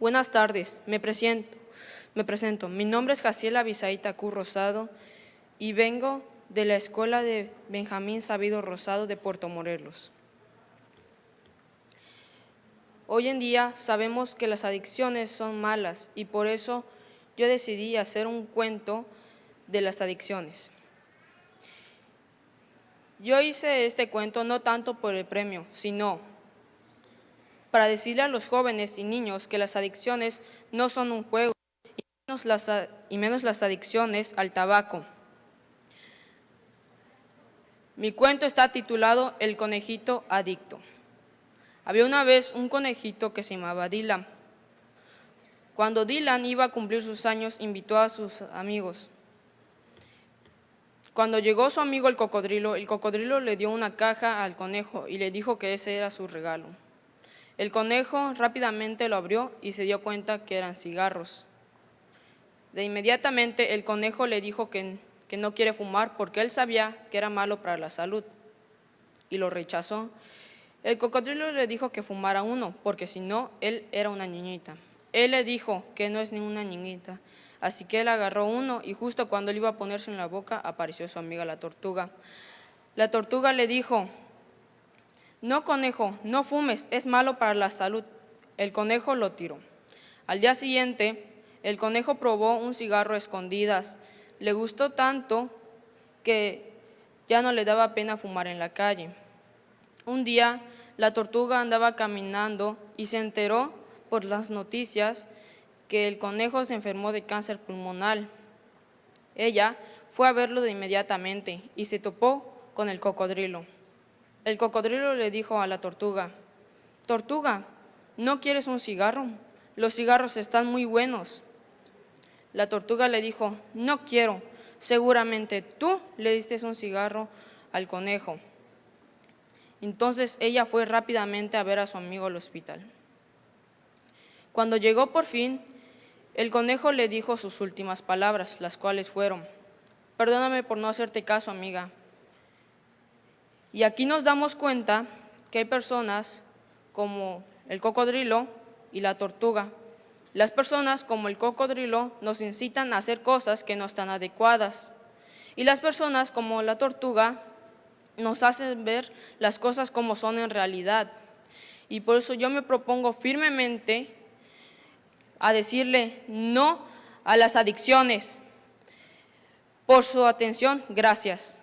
Buenas tardes, me presento. Me presento. Mi nombre es Jaciela Bisaita Cruz Rosado y vengo de la Escuela de Benjamín Sabido Rosado de Puerto Morelos. Hoy en día sabemos que las adicciones son malas y por eso yo decidí hacer un cuento de las adicciones. Yo hice este cuento no tanto por el premio, sino para decirle a los jóvenes y niños que las adicciones no son un juego y menos las, y menos las adicciones al tabaco. Mi cuento está titulado El conejito adicto. Había una vez un conejito que se llamaba Dylan. Cuando Dylan iba a cumplir sus años, invitó a sus amigos. Cuando llegó su amigo el cocodrilo, el cocodrilo le dio una caja al conejo y le dijo que ese era su regalo. El conejo rápidamente lo abrió y se dio cuenta que eran cigarros. De inmediatamente el conejo le dijo que, que no quiere fumar porque él sabía que era malo para la salud y lo rechazó. El cocodrilo le dijo que fumara uno porque si no, él era una niñita. Él le dijo que no es ninguna niñita, así que él agarró uno y justo cuando él iba a ponerse en la boca apareció su amiga la tortuga. La tortuga le dijo, no, conejo, no fumes, es malo para la salud. El conejo lo tiró. Al día siguiente, el conejo probó un cigarro a escondidas. Le gustó tanto que ya no le daba pena fumar en la calle. Un día, la tortuga andaba caminando y se enteró por las noticias que el conejo se enfermó de cáncer pulmonar. Ella fue a verlo de inmediatamente y se topó con el cocodrilo. El cocodrilo le dijo a la tortuga, «Tortuga, ¿no quieres un cigarro? Los cigarros están muy buenos». La tortuga le dijo, «No quiero, seguramente tú le diste un cigarro al conejo». Entonces ella fue rápidamente a ver a su amigo al hospital. Cuando llegó por fin, el conejo le dijo sus últimas palabras, las cuales fueron, «Perdóname por no hacerte caso, amiga, y aquí nos damos cuenta que hay personas como el cocodrilo y la tortuga. Las personas como el cocodrilo nos incitan a hacer cosas que no están adecuadas. Y las personas como la tortuga nos hacen ver las cosas como son en realidad. Y por eso yo me propongo firmemente a decirle no a las adicciones. Por su atención, gracias.